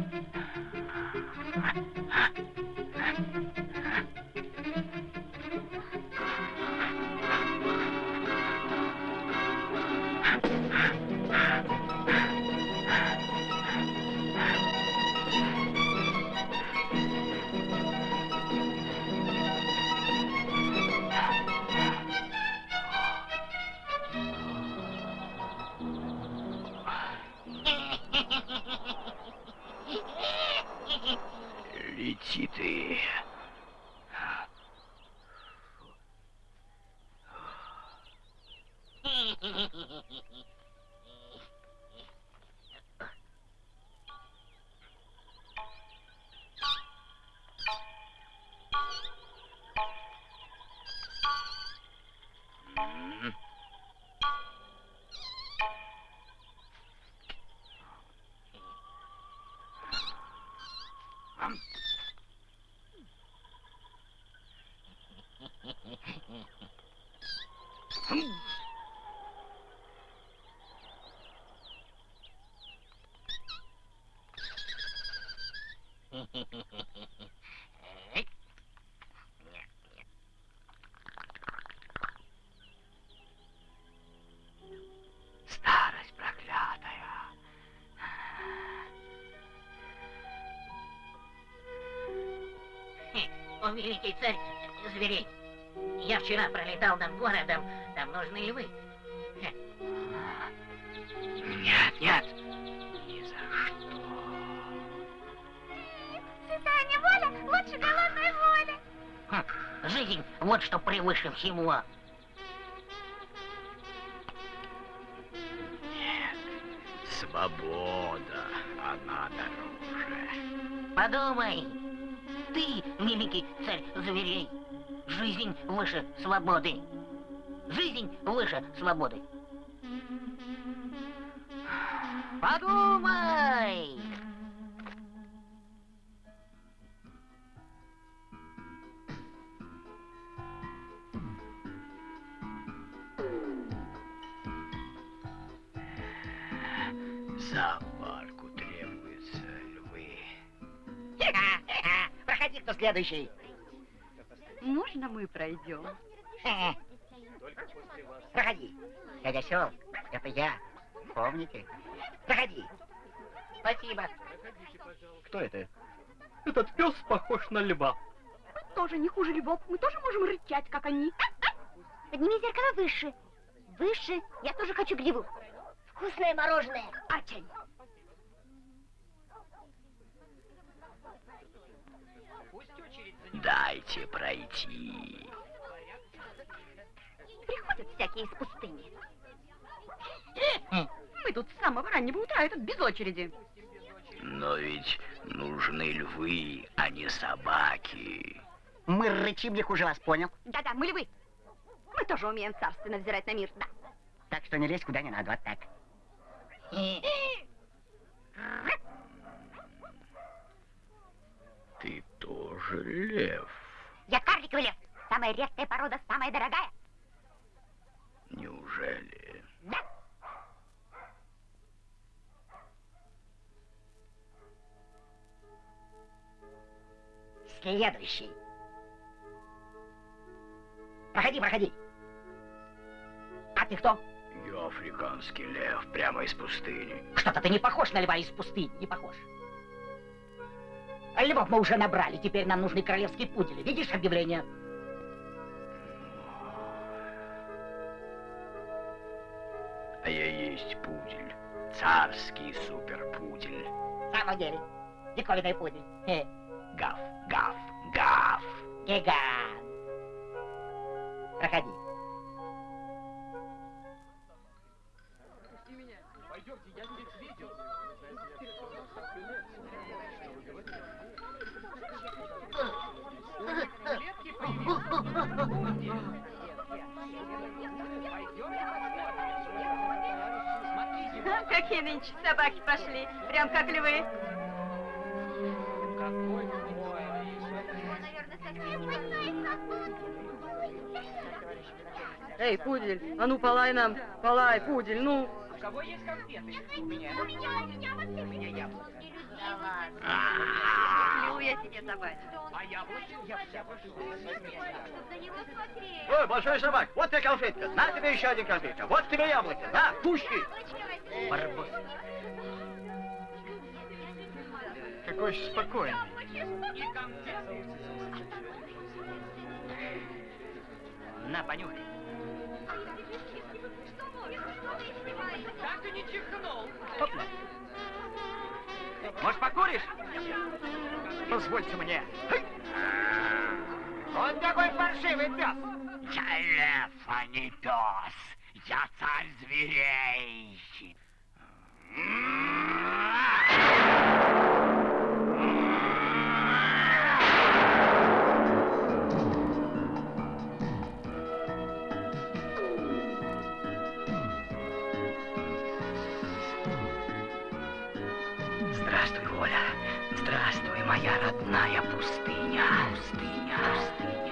Thank you. Лети ты. М. великий царь зверей, я вчера пролетал над городом, там нужны львы. Нет, нет, ни за что. Святая неволя лучше голодной воли. Хм, жизнь вот что превыше всего. Нет, свобода, она дороже. Подумай, ты, великий царь зверей, жизнь выше свободы. Жизнь выше свободы. Подумай! Зоопарку требуются львы. Проходи, кто следующий. Можно мы пройдем? Проходи. Дядя Сел, это я. Помните? Проходи. Спасибо. Кто это? Этот пес похож на льва. Мы тоже не хуже львов. Мы тоже можем рычать, как они. Подними зеркало выше. Выше. Я тоже хочу гриву. Вкусное мороженое. Ачай. Дайте пройти. Приходят всякие из пустыни. Мы тут с самого раннего утра, этот без очереди. Но ведь нужны львы, а не собаки. Мы рычим не хуже вас, понял? Да-да, мы львы. Мы тоже умеем царственно взирать на мир, да. Так что не лезь куда не надо, вот так. Ты тоже лев. Я карликовый лев. Самая редкая порода, самая дорогая. Неужели? Да. Следующий. Проходи, проходи. А ты кто? Я африканский лев, прямо из пустыни. Что-то ты не похож на льва из пустыни, не похож. А львов мы уже набрали, теперь нам нужны королевские пудели. Видишь объявление? А я есть пудель. Царский суперпудель. В самом деле. Диковинный пудель. Хе. Гав, гав, гав. Гигант. Проходи. Какие нынче собаки пошли, прям как львы. Эй, пудель, а ну полай нам, полай, пудель, ну. У меня, у меня, у меня вот А, Где тебе собачка? Ой, большой собак, вот тебе конфетка. На тебе еще один конфетка. Вот тебе яблоко. На, пушки. Барбос. Какой же спокойный. На, понюхай. Опля. Может, покуришь? Позвольте мне. Он такой паршивый пес. Я лев, а не пес. Я царь зверей. Здравствуй, Оля. Здравствуй, моя родная пустыня. Пустыня, пустыня.